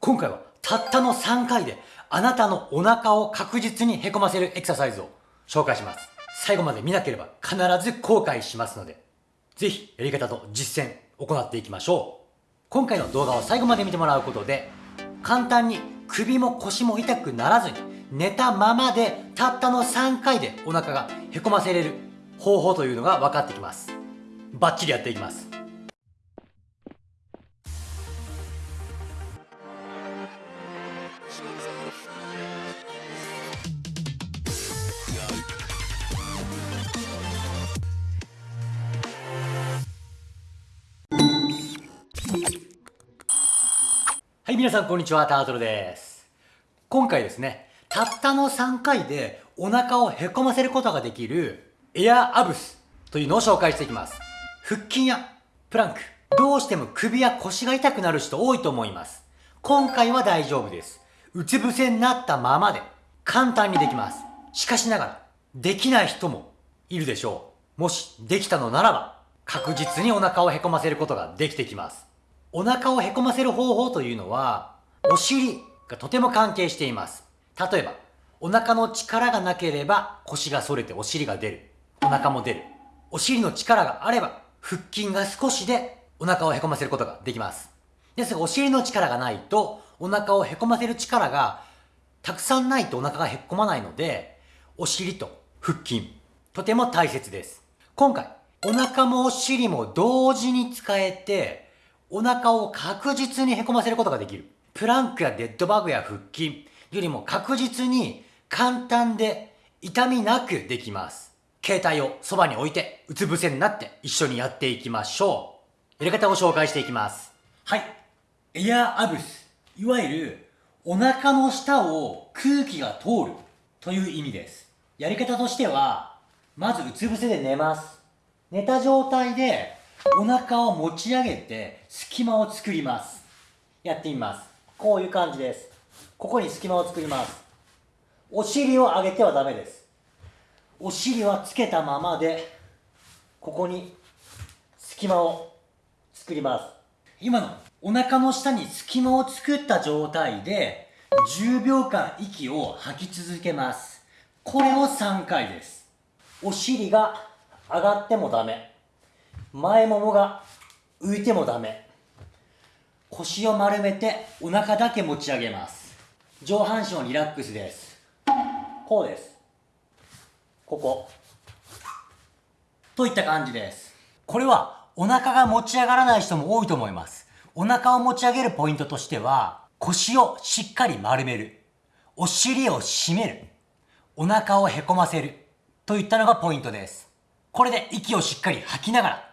今回はたったの3回であなたのお腹を確実にへこませるエクササイズを紹介します。最後まで見なければ必ず後悔しますので、ぜひやり方と実践行っていきましょう。今回の動画を最後まで見てもらうことで、簡単に首も腰も痛くならずに寝たままでたったの3回でお腹がへこませれる方法というのが分かってきます。バッチリやっていきます。はい、皆さんこんにちは、タートルです。今回ですね、たったの3回でお腹をへこませることができるエアアブスというのを紹介していきます。腹筋やプランク、どうしても首や腰が痛くなる人多いと思います。今回は大丈夫です。うつ伏せになったままで簡単にできます。しかしながら、できない人もいるでしょう。もしできたのならば、確実にお腹をへこませることができてきます。お腹をへこませる方法というのは、お尻がとても関係しています。例えば、お腹の力がなければ腰が反れてお尻が出る。お腹も出る。お尻の力があれば腹筋が少しでお腹をへこませることができます。ですがお尻の力がないとお腹をへこませる力がたくさんないとお腹がへこまないので、お尻と腹筋、とても大切です。今回、お腹もお尻も同時に使えて、お腹を確実にへこませることができる。プランクやデッドバグや腹筋よりも確実に簡単で痛みなくできます。携帯をそばに置いてうつ伏せになって一緒にやっていきましょう。やり方を紹介していきます。はい。エアアブス。いわゆるお腹の下を空気が通るという意味です。やり方としては、まずうつ伏せで寝ます。寝た状態でお腹を持ち上げて隙間を作ります。やってみます。こういう感じです。ここに隙間を作ります。お尻を上げてはダメです。お尻はつけたままで、ここに隙間を作ります。今のお腹の下に隙間を作った状態で、10秒間息を吐き続けます。これを3回です。お尻が上がってもダメ。前ももが浮いてもダメ。腰を丸めてお腹だけ持ち上げます。上半身をリラックスです。こうです。ここ。といった感じです。これはお腹が持ち上がらない人も多いと思います。お腹を持ち上げるポイントとしては腰をしっかり丸める。お尻を締める。お腹をへこませる。といったのがポイントです。これで息をしっかり吐きながら。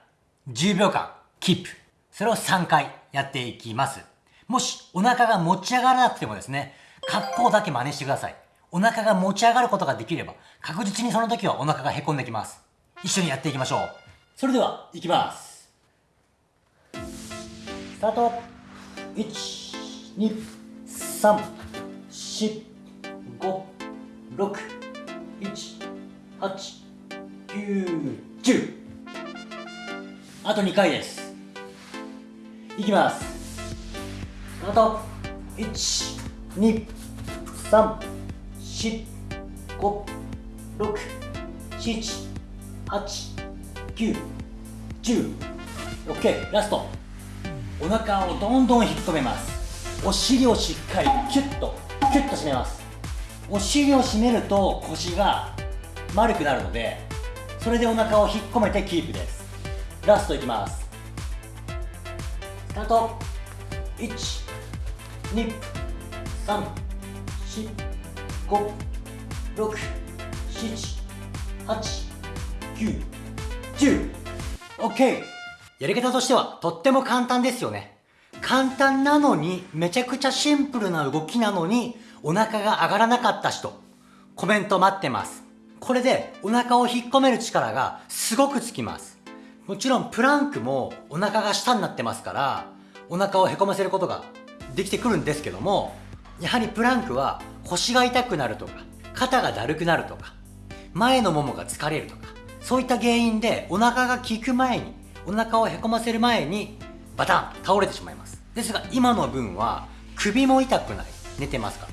10秒間キープ。それを3回やっていきます。もしお腹が持ち上がらなくてもですね、格好だけ真似してください。お腹が持ち上がることができれば、確実にその時はお腹がへこんできます。一緒にやっていきましょう。それでは、いきます。スタート !1、2、3、4、5、6、1、8、9、10。あと2回です。いきます。スタート。1 2 3 4 5 6 7 8 9 10 OK ラスト。お腹をどんどん引っ込めます。お尻をしっかりキュッとキュッと締めます。お尻を締めると腰が丸くなるのでそれでお腹を引っ込めてキープです。ラストいきます。スタート。1 2 3 4 5 6 7 8 9 10 OK やり方としてはとっても簡単ですよね。簡単なのにめちゃくちゃシンプルな動きなのにお腹が上がらなかった人。コメント待ってます。これでお腹を引っ込める力がすごくつきます。もちろんプランクもお腹が下になってますからお腹をへこませることができてくるんですけどもやはりプランクは腰が痛くなるとか肩がだるくなるとか前のももが疲れるとかそういった原因でお腹が効く前にお腹をへこませる前にバタン倒れてしまいます。ですが今の分は首も痛くない。寝てますから。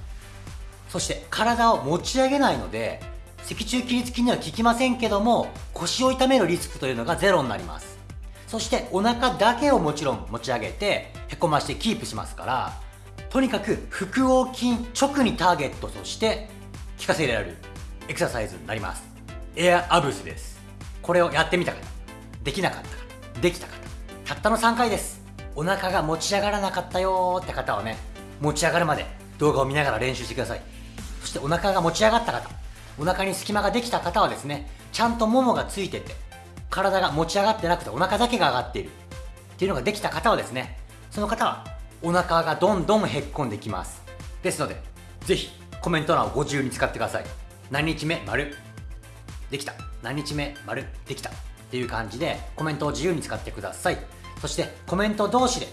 そして体を持ち上げないので脊柱起立筋には効きませんけども腰を痛めるリスクというのがゼロになります。そしてお腹だけをもちろん持ち上げてへこましてキープしますからとにかく腹横筋直にターゲットとして効かせられるエクササイズになります。エアアブスです。これをやってみた方できなかった方できた方。たったの3回です。お腹が持ち上がらなかったよーって方はね持ち上がるまで動画を見ながら練習してください。そしてお腹が持ち上がった方。お腹に隙間ができた方はですねちゃんとももがついてて体が持ち上がってなくてお腹だけが上がっている。っていうのができた方はですねその方はお腹がどんどんへっこんできます。ですのでぜひコメント欄をご自由に使ってください。何日目丸。できた。何日目丸。できた。っていう感じでコメントを自由に使ってください。そしてコメント同士で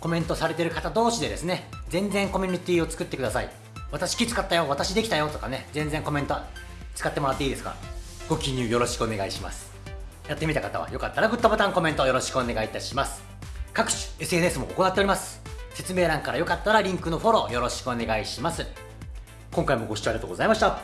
コメントされてる方同士でですね全然コミュニティを作ってください。私気使ったよ私できたよとかね全然コメント使ってもらっていいですか？ご記入よろしくお願いします。やってみた方はよかったらグッドボタンコメントよろしくお願いいたします。各種 SNS も行っております。説明欄からよかったらリンクのフォローよろしくお願いします。今回もご視聴ありがとうございました。